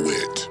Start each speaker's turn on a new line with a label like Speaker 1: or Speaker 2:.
Speaker 1: wit.